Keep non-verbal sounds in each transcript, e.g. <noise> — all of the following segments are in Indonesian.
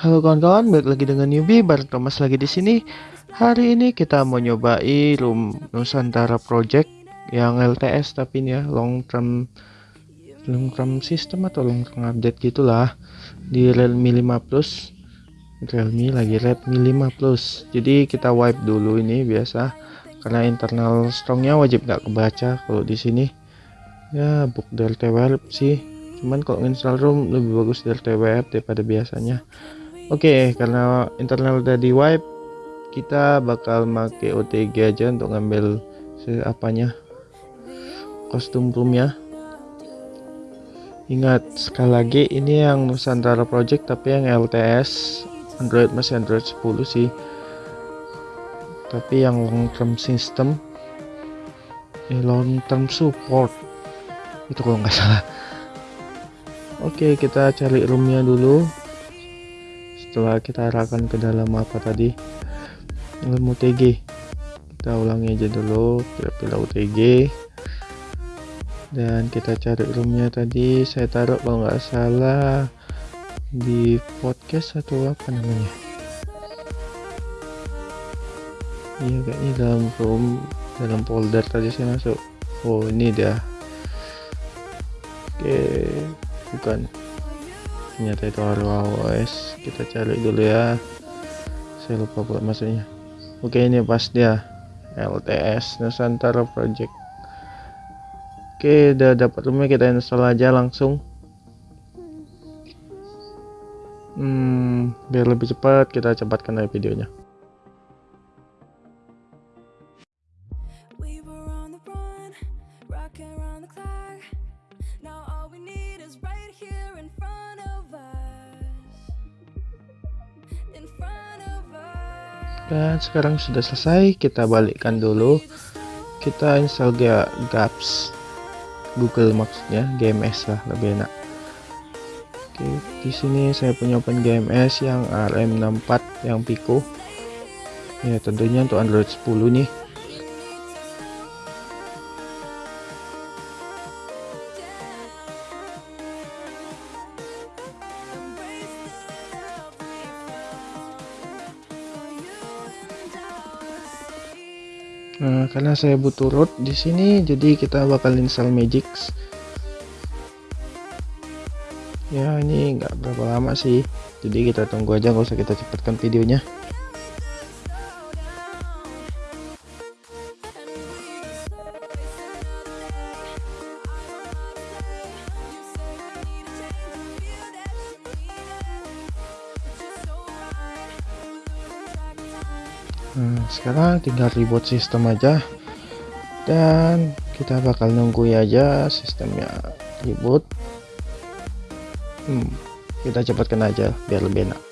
Halo kawan-kawan, balik lagi dengan Newbie, bareng Thomas lagi di sini. Hari ini kita mau nyobai room Nusantara Project yang LTS tapi ini ya long term long term system atau long term update gitulah di Realme 5 Plus. Realme lagi Redmi 5 Plus. Jadi kita wipe dulu ini biasa karena internal strongnya wajib nggak kebaca kalau di sini. Ya book dari TWRP sih. Cuman kalau install room lebih bagus dari TWRP daripada biasanya. Oke, okay, karena internal udah di wipe, kita bakal make OTG aja untuk ngambil apanya kostum roomnya. Ingat sekali lagi ini yang Nusantara Project tapi yang LTS Android masih Android 10 sih. Tapi yang long term system eh, long term support. Itu kalau nggak <laughs> salah. Oke, okay, kita cari roomnya dulu. Setelah kita arahkan ke dalam apa tadi? Dalam UTG kita ulangi aja dulu kita pilih UTG dan kita cari roomnya tadi saya taruh kalau nggak salah di podcast atau apa namanya iya kayaknya dalam room dalam folder tadi saya masuk. Oh ini dia. Oke bukan. Ternyata itu OS kita cari dulu ya. Saya lupa buat masuknya. Oke ini pas dia. LTS Nusantara Project. Oke udah dapat rumah kita install aja langsung. Hmm, biar lebih cepat kita cepatkan aja videonya dan sekarang sudah selesai kita balikkan dulu. Kita install ga gaps Google maksudnya GMS lah lebih enak. Oke di sini saya punya open GMS yang RM64 yang Pico. Ya tentunya untuk Android 10 nih Nah, karena saya butuh root di sini, jadi kita bakal install Magix. Ya, ini nggak berapa lama sih. Jadi kita tunggu aja, nggak usah kita cepatkan videonya. Nah, sekarang tinggal reboot sistem aja. Dan kita bakal nunggu aja sistemnya reboot. Hmm, kita cepatkan aja biar lebih enak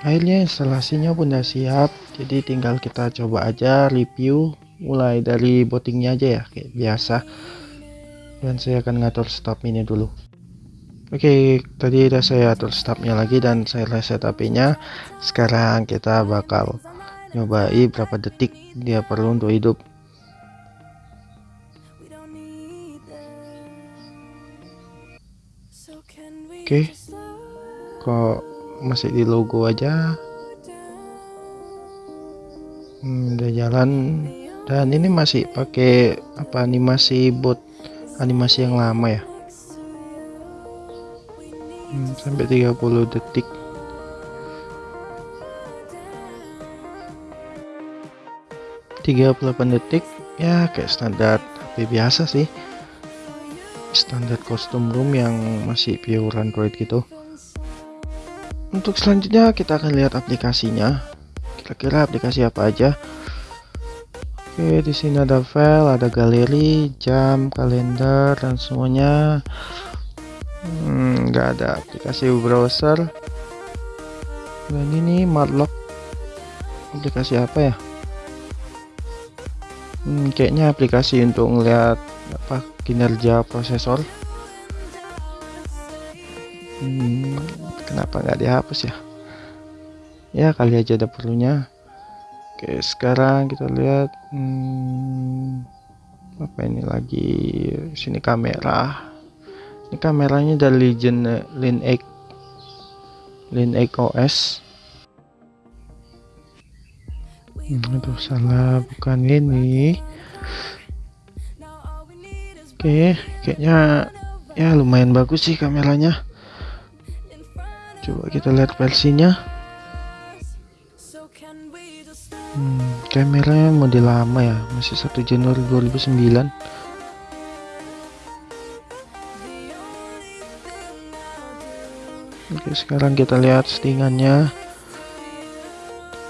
akhirnya instalasinya pun sudah siap jadi tinggal kita coba aja review mulai dari bootingnya aja ya kayak biasa. Dan saya akan ngatur stop ini dulu. Oke tadi udah saya atur stopnya lagi dan saya reset HP nya sekarang kita bakal nyobai berapa detik dia perlu untuk hidup. Oke kok masih di logo aja. Hmm, udah jalan. Dan ini masih pakai apa animasi bot animasi yang lama ya? Hmm, sampai 30 detik. tiga puluh delapan detik ya kayak standar HP biasa sih. Standar kostum room yang masih pure Android gitu untuk selanjutnya kita akan lihat aplikasinya. Kira-kira aplikasi apa aja? Oke di sini ada file ada galeri jam kalender dan semuanya. Hmm, nggak hmm, ada aplikasi browser. Dan ini Marlock. Aplikasi apa ya? Hmm, kayaknya aplikasi untuk ngeliat apa kinerja prosesor. Hmm, kenapa nggak dihapus ya? Ya kali aja ada perlunya. Oke sekarang kita lihat hmm, apa ini lagi? Sini kamera. Ini kameranya dari Legend Lin X Lin X OS hmm, aduh salah. Bukan ini oke kayaknya ya lumayan bagus sih kameranya coba kita lihat versinya. Hmm, kameranya model lama ya masih 1 Januari 2009 Oke sekarang kita lihat settingannya.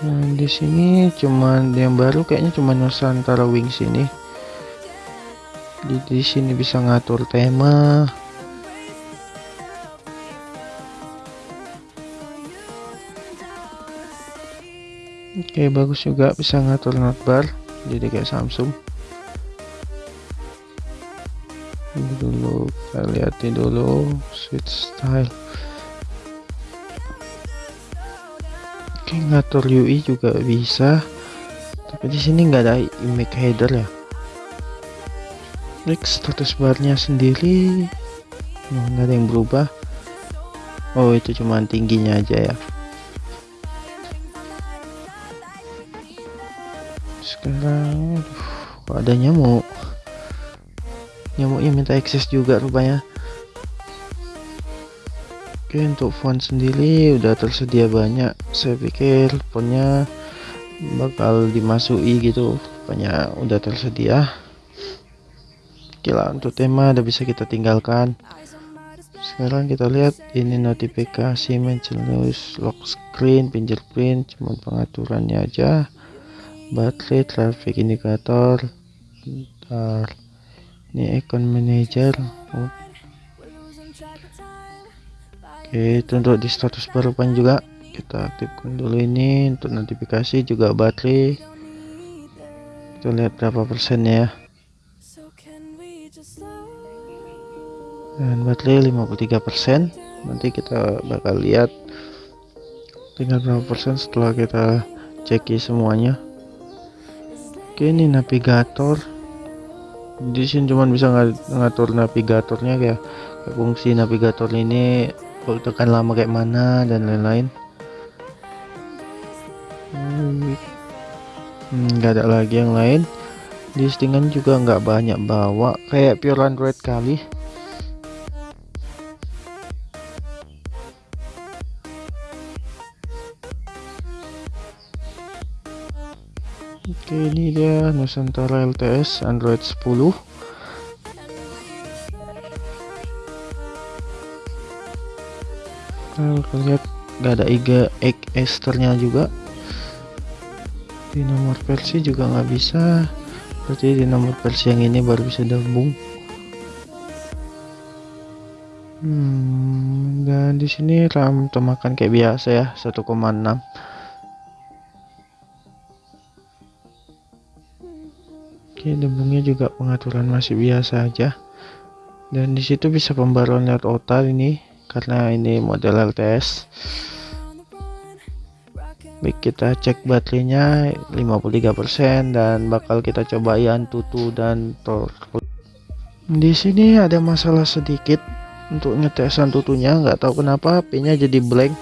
Nah di sini cuman yang baru kayaknya cuma Nusantara Wings ini. Di, di sini bisa ngatur tema Oke bagus juga. Bisa ngatur notbar. Jadi kayak Samsung. Ini dulu. Kita lihatin dulu switch style. Oke ngatur UI juga bisa. Tapi di sini nggak ada image header ya. Klik status barnya sendiri. Nggak ada yang berubah. Oh itu cuma tingginya aja ya kok ada nyamuk. Nyamuknya minta akses juga rupanya. Oke untuk font sendiri udah tersedia banyak. Saya pikir fontnya bakal dimasuki gitu. Rupanya udah tersedia. Oke lah untuk tema udah bisa kita tinggalkan. Sekarang kita lihat ini notifikasi mention lock screen fingerprint cuman pengaturannya aja baterai traffic indikator bentar ini icon manager. Oh. oke itu untuk di status baru pan juga. Kita aktifkan dulu ini untuk notifikasi juga baterai kita lihat berapa persennya ya. Dan baterai 53 persen. Nanti kita bakal lihat tinggal berapa persen setelah kita ceki semuanya Oke ini navigator. Di sini cuma bisa ngatur navigatornya kayak, fungsi navigator ini kalau tekan lama kayak mana dan lain-lain. Hmm, nggak ada lagi yang lain. Di settingan juga nggak banyak bawa kayak pure android kali Oke ini dia Nusantara LTS Android 10 Kalau lihat gak ada iga egg esternya juga. Di nomor versi juga nggak bisa. Berarti di nomor versi yang ini baru bisa gabung. Hmm, dan di sini RAM temakan kayak biasa ya 1,6 Oke, debungnya juga pengaturan masih biasa aja. Dan di situ bisa pembaruan lewat OTA ini karena ini model LTS. Baik, kita cek baterainya 53% dan bakal kita coba Antutu dan Tor. Di sini ada masalah sedikit untuk ngetes Antutunya, nggak tahu kenapa HP-nya jadi blank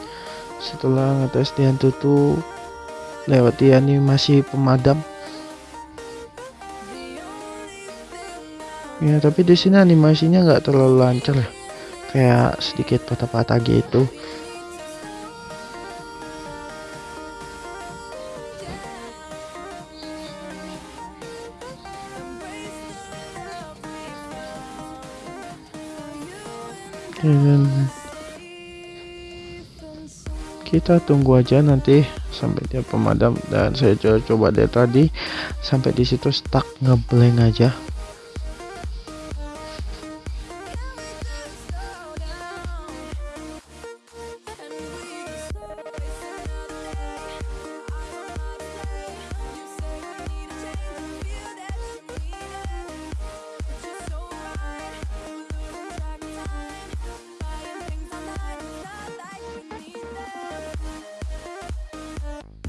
setelah ngetes di Antutu lewat di animasi pemadam ya tapi di sini animasinya nggak terlalu lancar ya. Kayak sedikit patah-patah gitu. Dan kita tunggu aja nanti sampai dia pemadam. Dan saya coba coba dari tadi sampai di situ stuck ngeblank aja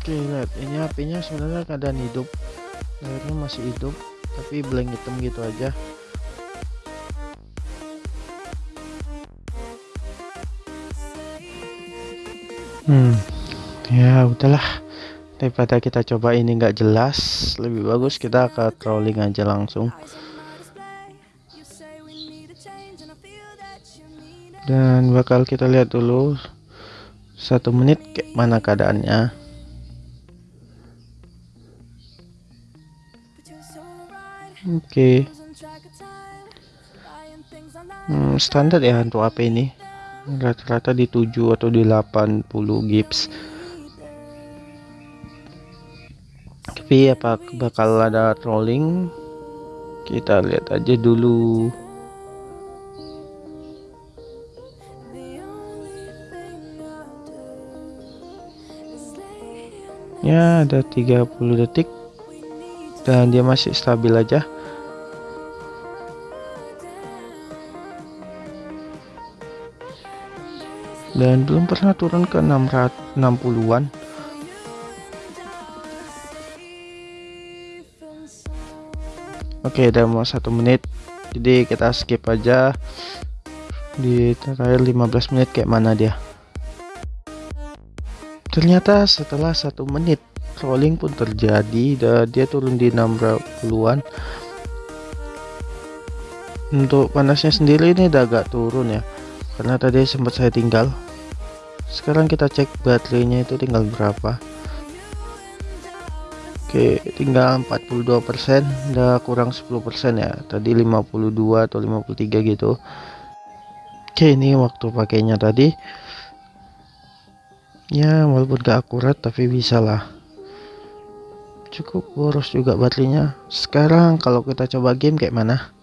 Oke lihat. Ini apinya sebenarnya keadaan hidup. Layarnya masih hidup tapi blank hitam gitu aja. Hmm. Ya udahlah. Daripada kita coba ini nggak jelas lebih bagus kita ke trolling aja langsung. Dan bakal kita lihat dulu satu menit kayak mana keadaannya oke. Okay. hmm, standar ya untuk HP ini. Rata-rata di 7 atau di 80 gips. Tapi apa bakal ada trolling? Kita lihat aja dulu. Ya ada 30 detik. Dan dia masih stabil aja dan belum pernah turun ke 660-an oke udah mau satu menit. Jadi kita skip aja. Di terakhir 15 menit kayak mana dia? Ternyata setelah satu menit rolling pun terjadi. Dan dia turun di 60-an untuk panasnya sendiri ini udah agak turun ya. Karena tadi sempat saya tinggal sekarang kita cek baterainya itu tinggal berapa? Oke tinggal 42% udah kurang 10% ya. Tadi 52 atau 53 gitu. Oke ini waktu pakainya tadi. Ya walaupun gak akurat tapi bisa lah cukup boros juga baterainya. Sekarang kalau kita coba game kayak mana?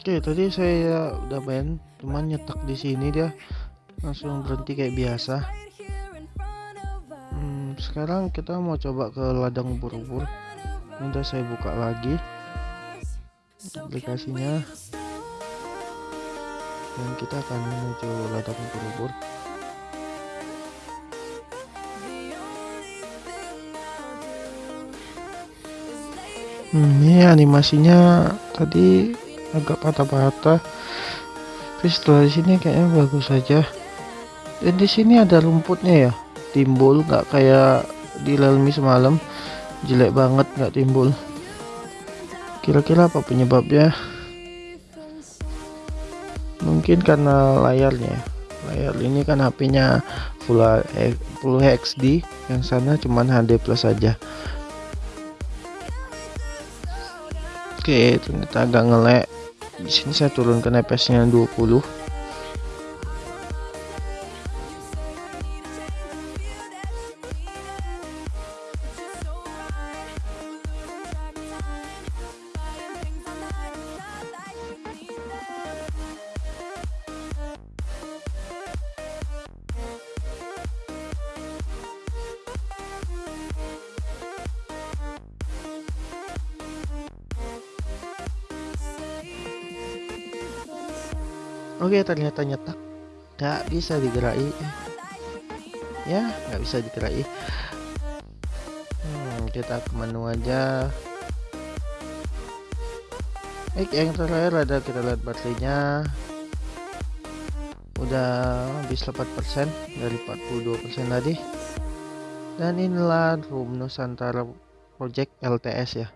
Oke tadi saya udah main cuman nyetak di sini dia langsung berhenti kayak biasa. Hmm, sekarang kita mau coba ke ladang ubur-ubur udah saya buka lagi aplikasinya. Dan kita akan menuju ladang ubur-ubur Hmm, ini animasinya tadi agak patah-patah tapi setelah di sini kayaknya bagus saja dan di sini ada rumputnya ya? Timbul nggak kayak di Realme semalam. Jelek banget nggak timbul. Kira-kira apa penyebabnya? Mungkin karena layarnya. Layar ini kan HP-nya full, full HD yang sana cuman HD plus saja Oke, ternyata agak ngelek. Di sini saya turunkan FPS-nya 20. Oke ternyata nyetak. Gak bisa digerai Ya gak bisa digerai hmm, Kita ke menu aja. Eh yang terakhir ada kita lihat baterainya Udah habis 4% dari 42% tadi. Dan inilah room Nusantara Project LTS ya